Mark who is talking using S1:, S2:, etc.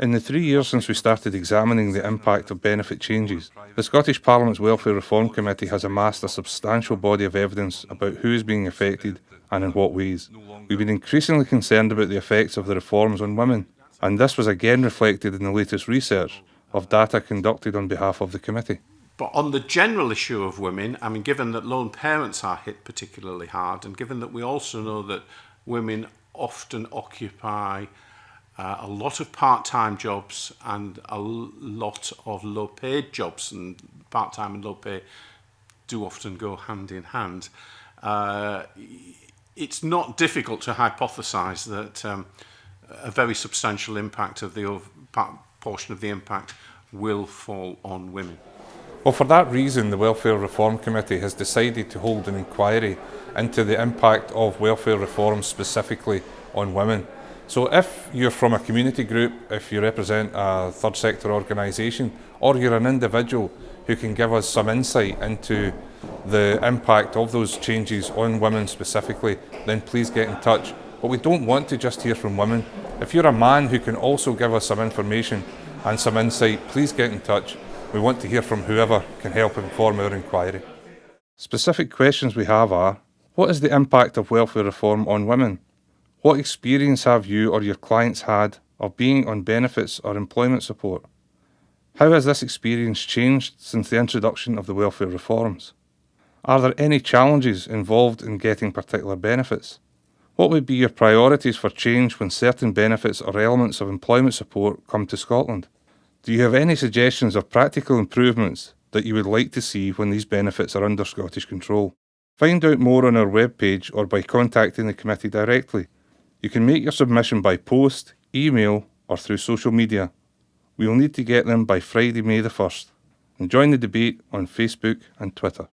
S1: In the three years since we started examining the impact of benefit changes, the Scottish Parliament's Welfare Reform Committee has amassed a substantial body of evidence about who is being affected and in what ways. We've been increasingly concerned about the effects of the reforms on women, and this was again reflected in the latest research of data conducted on behalf of the committee.
S2: But on the general issue of women, I mean, given that lone parents are hit particularly hard, and given that we also know that women often occupy uh, a lot of part-time jobs and a lot of low-paid jobs and part-time and low-pay do often go hand in hand. Uh, it's not difficult to hypothesize that um, a very substantial impact of the portion of the impact will fall on women.
S1: Well, for that reason, the Welfare Reform Committee has decided to hold an inquiry into the impact of welfare reform specifically on women. So if you're from a community group, if you represent a third sector organisation, or you're an individual who can give us some insight into the impact of those changes on women specifically, then please get in touch. But we don't want to just hear from women. If you're a man who can also give us some information and some insight, please get in touch. We want to hear from whoever can help inform our inquiry. Specific questions we have are, what is the impact of welfare reform on women? What experience have you or your clients had of being on benefits or employment support? How has this experience changed since the introduction of the welfare reforms? Are there any challenges involved in getting particular benefits? What would be your priorities for change when certain benefits or elements of employment support come to Scotland? Do you have any suggestions of practical improvements that you would like to see when these benefits are under Scottish control? Find out more on our webpage or by contacting the committee directly. You can make your submission by post, email or through social media. We will need to get them by Friday, May the 1st. And join the debate on Facebook and Twitter.